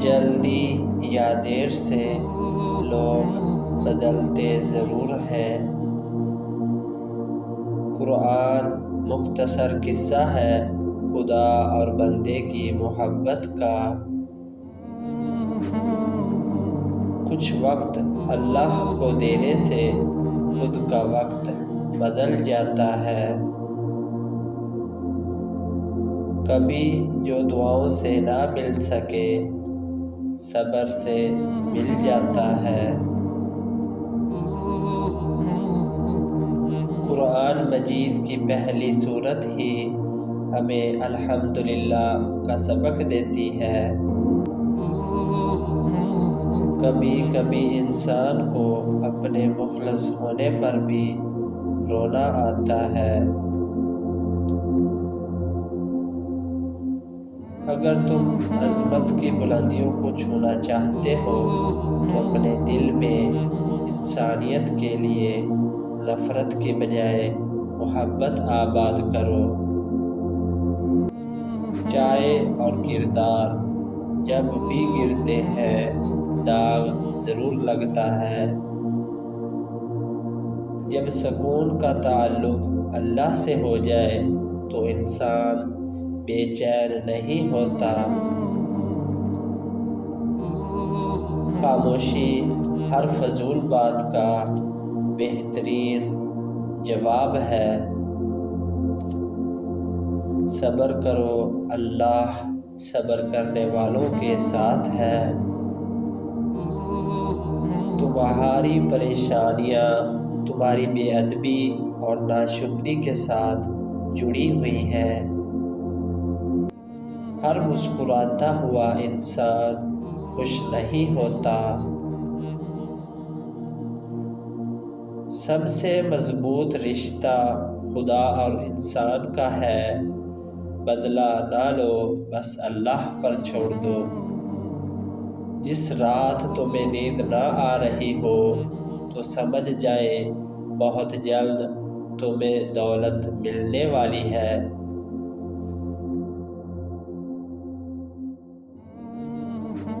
जल्दी या देर से लोग बदलते ज़रूर हैं। कुरान मुख्तसर किस्सा है, खुदा और बंदे की मोहब्बत का। कुछ वक्त अल्लाह को देने से खुद का वक्त बदल जाता है। कभी जो दुआओं से ना मिल सके सब्र से मिल जाता है। कुरान मजीद की पहली सूरत ही हमें अल्हम्दुलिल्लाह का सबक देती है। कभी कभी इंसान को अपने मुखलस होने पर भी रोना आता है। अगर तुम अजमत की बुलंदियों को छूना चाहते हो तो अपने दिल में इंसानियत के लिए नफ़रत के बजाय मोहब्बत आबाद करो। चाय और किरदार जब भी गिरते हैं, दाग ज़रूर लगता है। जब सुकून का ताल्लुक अल्लाह से हो जाए तो इंसान बेचैन नहीं होता। खामोशी हर फजूल बात का बेहतरीन जवाब है। सब्र करो, अल्लाह सब्र करने वालों के साथ है। तुम्हारी परेशानियाँ तुम्हारी बेअदबी और नाशुक्री के साथ जुड़ी हुई हैं। हर मुस्कुराता हुआ इंसान खुश नहीं होता। सबसे मज़बूत रिश्ता खुदा और इंसान का है। बदला ना लो, बस अल्लाह पर छोड़ दो। जिस रात तुम्हें नींद ना आ रही हो तो समझ जाए, बहुत जल्द तुम्हें दौलत मिलने वाली है।